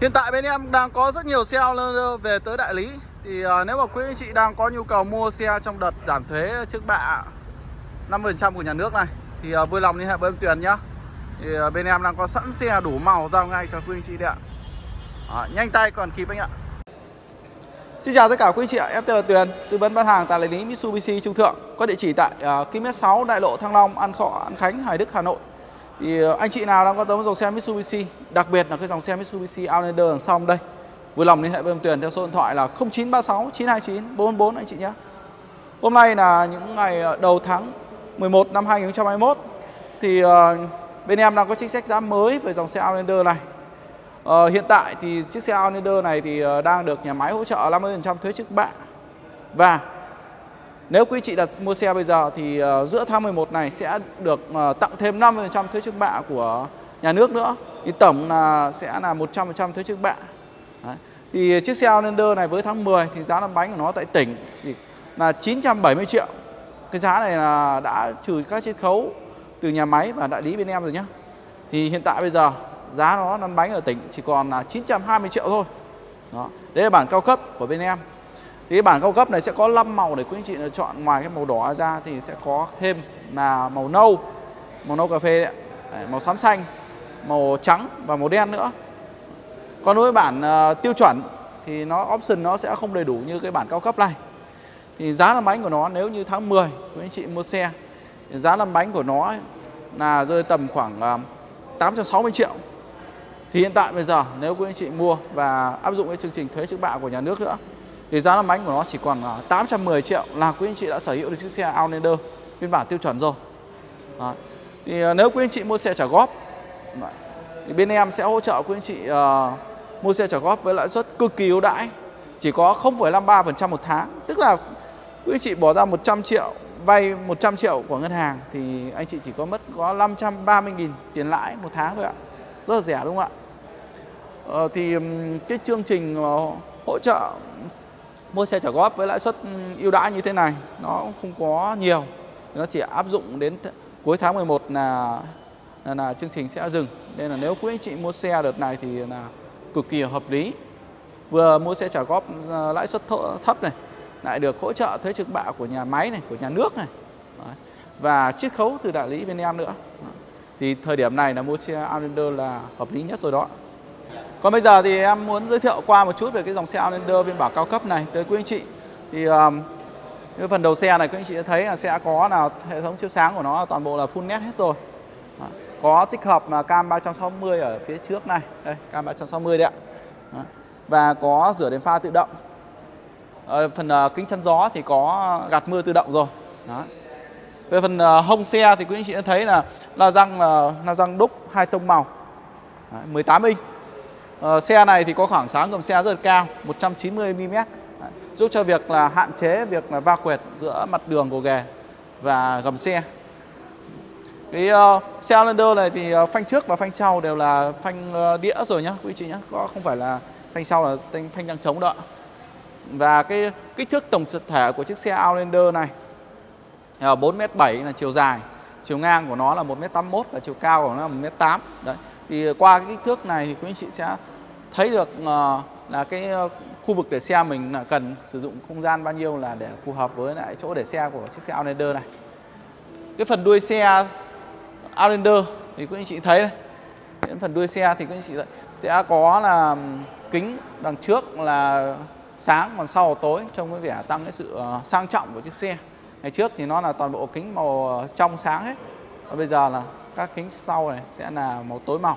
Hiện tại bên em đang có rất nhiều xe về tới đại lý. Thì uh, nếu mà quý anh chị đang có nhu cầu mua xe trong đợt giảm thuế trước bạ 5% của nhà nước này Thì uh, vui lòng liên hệ với em Tuyền nhá. Thì uh, bên em đang có sẵn xe đủ màu giao ngay cho quý anh chị đấy ạ. À, Nhanh tay còn kịp anh ạ. Xin chào tất cả quý anh chị ạ, em tên là Tuyền, tư vấn bán hàng tại đại lý Mitsubishi Trung Thượng Có địa chỉ tại uh, km 6 Đại lộ Thăng Long, An Khọ, An Khánh, Hải Đức, Hà Nội thì ờ, anh chị nào đang quan tâm dòng xe Mitsubishi, Đặc biệt là cái dòng xe Mitsubishi Outlander đằng sau đây, Vui lòng liên hệ với ông Tuyền theo số điện thoại là 0936 929 444 anh chị nhé. Hôm nay là những ngày ờ, đầu tháng 11 năm 2021 Thì ờ, bên em đang có chính sách giá mới về dòng xe Outlander này. Hiện tại thì chiếc xe Outlander này thì đang được nhà máy hỗ trợ 50% thuế trước bạ. Và nếu quý chị đặt mua xe bây giờ thì uh, giữa tháng 11 này sẽ được uh, tặng thêm 50% thuế trước bạ của nhà nước nữa. Thì tổng là sẽ là 100% thuế trước bạ. Đấy. Thì chiếc xe Outlander này với tháng 10 thì giá lăn bánh của nó tại tỉnh chỉ là 970 triệu. Cái giá này là đã trừ các chiết khấu từ nhà máy và đại lý bên em rồi nhé. Thì hiện tại bây giờ giá nó lăn bánh ở tỉnh chỉ còn là 920 triệu thôi. Đó. Đấy là bản cao cấp của bên em. Thì bản cao cấp này sẽ có 5 màu để quý anh chị lựa chọn Ngoài cái màu đỏ ra thì sẽ có thêm là màu nâu Màu nâu cà phê đấy, đấy Màu xám xanh Màu trắng và màu đen nữa. Còn đối với bản uh, tiêu chuẩn Thì nó option nó sẽ không đầy đủ như cái bản cao cấp này. Thì giá làm bánh của nó nếu như tháng 10 Quý anh chị mua xe thì Giá làm bánh của nó là rơi tầm khoảng ờ, uh, 860 triệu. Thì hiện tại bây giờ nếu quý anh chị mua và áp dụng cái chương trình thuế trước bạ của nhà nước nữa thì giá lăn bánh của nó chỉ còn 810 triệu là quý anh chị đã sở hữu được chiếc xe Outlander phiên bản tiêu chuẩn rồi. Đó. Thì ờ, nếu quý anh chị mua xe trả góp thì bên em sẽ hỗ trợ quý anh chị uh, mua xe trả góp với lãi suất cực kỳ ưu đãi, chỉ có 0,53% một tháng, tức là quý anh chị bỏ ra 100 triệu vay 100 triệu của ngân hàng thì anh chị chỉ có mất có 530.000 tiền lãi một tháng thôi ạ. Rất là rẻ đúng không ạ? Ờ, thì cái chương trình ờ, hỗ trợ mua xe trả góp với lãi suất ừ, ưu đãi như thế này nó không có nhiều. Nó chỉ áp dụng đến cuối tháng 11 là là, là chương trình sẽ dừng. Nên là nếu quý anh chị mua xe đợt này thì là cực kỳ hợp lý. Vừa mua xe trả góp ờ, lãi suất thấp này lại được hỗ trợ thuế trực bạ của nhà máy này của nhà nước này. Đấy. và chiết khấu từ đại lý bên em nữa. Thì thời điểm này là mua xe Outlander là hợp lý nhất rồi đó còn bây giờ thì em muốn giới thiệu qua một chút về cái dòng xe Outlander phiên bản cao cấp này tới quý anh chị. Thì um, cái phần đầu xe này quý anh chị đã thấy là sẽ có là hệ thống chiếu sáng của nó toàn bộ là full nét hết rồi. Đó. Có tích hợp là cam 360 ở phía trước này. Đây, cam 360 đấy ạ. Đó. Và có rửa đèn pha tự động. Ở phần uh, kính chắn gió thì có gạt mưa tự động rồi. Đó. Về phần uh, hông xe thì quý anh chị đã thấy là la răng là la răng đúc hai tông màu. 18 inch Uh, xe này thì có khoảng sáng gầm xe rất cao 190 mm giúp cho việc là hạn chế việc là va quẹt giữa mặt đường của ghề và gầm xe. Cái uh, xe Outlander này thì uh, phanh trước và phanh sau đều là phanh uh, đĩa rồi nhá quý chị nhá. Có không phải là phanh sau là phanh, phanh đang chống đỡ và cái kích thước tổng thể của chiếc xe Outlander này là 4m7 là chiều dài chiều ngang của nó là 1m81 và chiều cao của nó là 1m8 đấy. Thì qua cái kích thước này thì quý anh chị sẽ thấy được uh, là cái ờ, khu vực để xe mình là cần sử dụng không gian bao nhiêu là để phù hợp với lại chỗ để xe của chiếc xe Outlander này. Cái phần đuôi xe Outlander thì quý anh chị thấy này, Cái phần đuôi xe thì quý anh chị sẽ có là kính đằng trước là sáng còn sau là tối trông cái vẻ tăng cái sự ờ, sang trọng của chiếc xe. Ngày trước thì nó là toàn bộ kính màu trong sáng hết. Và bây giờ là các kính sau này sẽ là màu tối màu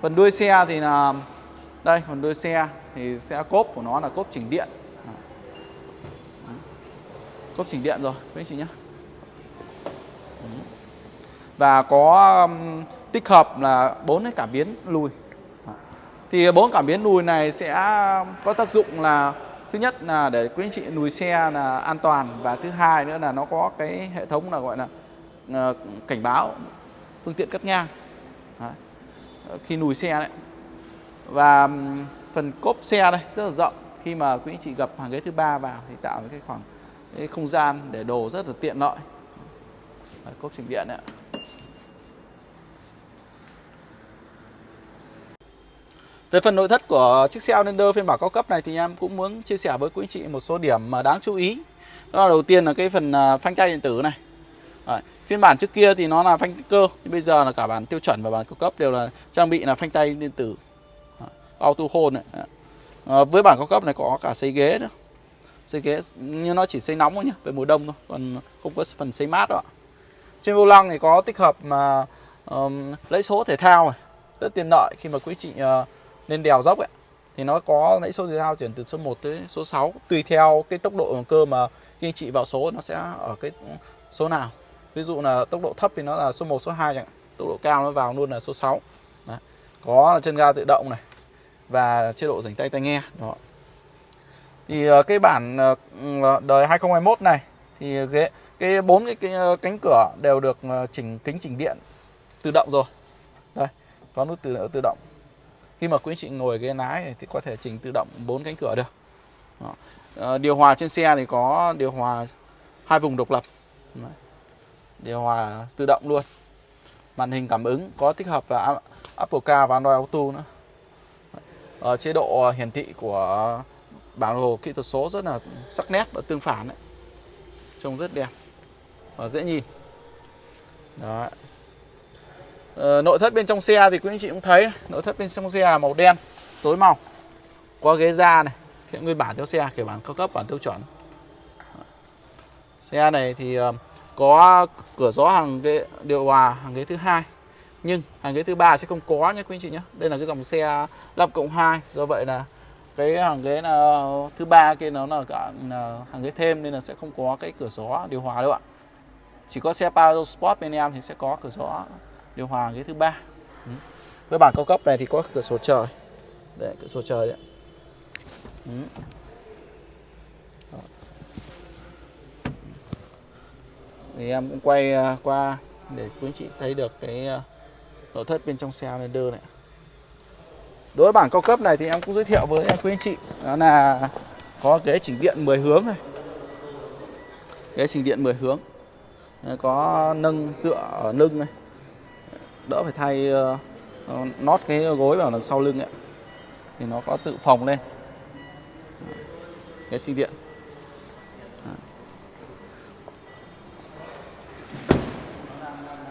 phần đuôi xe thì là đây phần đuôi xe thì sẽ cốp của nó là cốp chỉnh điện. Cốp chỉnh điện rồi quý anh chị nhé và có um, tích hợp là bốn cái cảm biến lùi. Thì bốn cảm biến lùi này sẽ um, có tác dụng là thứ nhất là để quý anh chị lùi xe là an toàn và thứ hai nữa là nó có cái hệ thống là gọi là uh, cảnh báo phương tiện cắt ngang. Đấy. Ờ, khi lùi xe đấy và phần cốp xe đây rất là rộng khi mà quý anh chị gặp hàng ghế thứ ba vào thì tạo cái khoảng cái không gian để đồ rất là tiện lợi đấy, cốp chỉnh điện đấy Về phần nội thất của chiếc xe Outlander phiên bản cao cấp này thì em cũng muốn chia sẻ với quý anh chị một số điểm mà đáng chú ý. Đó là đầu tiên là cái phần à, phanh tay điện tử này. Đấy, phiên bản trước kia thì nó là phanh cơ, nhưng bây giờ là cả bản tiêu chuẩn và bản cao cấp đều là trang bị là phanh tay điện tử. Đấy, auto hold này. Đấy. À, với bản cao cấp này có cả xây ghế nữa. Xây ghế như nó chỉ xây nóng thôi nhá, về mùa đông thôi, còn không có phần xây mát đâu ạ. Trên vô lăng thì có tích hợp mà um, lấy số thể thao này, rất tiện lợi khi mà quý chị ờ, uh, lên đèo dốc ấy thì nó có lấy số thể thao chuyển từ số 1 tới số 6 tùy theo cái tốc độ cơ mà khi anh chị vào số nó sẽ ở cái số nào ví dụ là tốc độ thấp thì nó là số 1 số 2 chẳng hạn. Tốc độ cao nó vào luôn là số 6 Đấy. có chân ga tự động này và chế độ dành tay tai nghe đó. Thì ờ, cái bản ờ, ừ, đời 2021 này thì cái cái bốn cái, cái ờ, cánh cửa đều được chỉnh kính chỉnh điện tự động rồi. Đây có nút tự tự động. Khi mà quý anh chị ngồi ghế lái thì có thể chỉnh tự động bốn cánh cửa được. Đó. Điều hòa trên xe thì có điều hòa hai vùng độc lập. Đấy điều hòa tự động luôn. Màn hình cảm ứng có tích hợp là Apple Car và Android Auto nữa. Ở ờ, chế độ ờ, hiển thị của bản đồ kỹ thuật số rất là sắc nét và tương phản đấy. trông rất đẹp và dễ nhìn. Đó Ờ, nội thất bên trong xe thì quý anh chị cũng thấy nội thất bên trong xe là màu đen tối màu. Có ghế da này hiện nguyên bản theo xe kiểu bản cao cấp bản tiêu chuẩn. Xe này thì uh, có cửa gió hàng ghế điều hòa hàng ghế thứ hai, nhưng hàng ghế thứ ba sẽ không có nhé quý anh chị nhé. Đây là cái dòng xe 5 cộng 2 do vậy là cái hàng ghế là, thứ ba kia nó là cả, là hàng ghế thêm nên là sẽ không có cái cửa gió điều hòa đâu ạ. Chỉ có xe Pajero Sport bên em thì sẽ có cửa gió điều hòa ghế thứ ba. Ừ. với bản cao cấp này thì có cửa sổ trời. Đấy, cửa sổ trời đấy ừ. Thì em cũng quay à, qua để quý anh chị thấy được cái à, nội thất bên trong xe Lander này. Đối với bản cao cấp này thì em cũng giới thiệu với quý anh chị. Đó là có ghế chỉnh điện 10 hướng này. Ghế chỉnh điện 10 hướng. Có nâng tựa ở lưng này. Đỡ phải thay ờ, uh, nót cái gối vào đằng sau lưng ấy. Thì nó có tự phòng lên. Ghế sinh điện.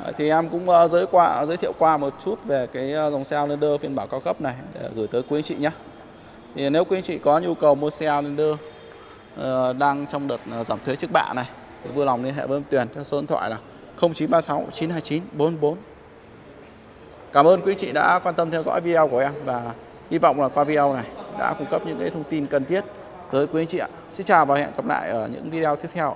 Dạ, thì em cũng uh, giới qua giới thiệu qua một chút về cái ờ, dòng xe Outlander phiên bản cao cấp này để gửi tới quý anh chị nhé. Thì nếu quý anh chị có nhu cầu mua xe Outlander uh, đang trong đợt uh, giảm thuế trước bạ này thì vui lòng liên hệ với em Tuyền theo số điện thoại là 0936 929 44 Cảm ơn quý anh chị đã quan tâm theo dõi video của em và hy vọng là qua video này đã cung cấp những cái thông tin cần thiết tới quý anh chị ạ. Xin chào và hẹn gặp lại ở những video tiếp theo.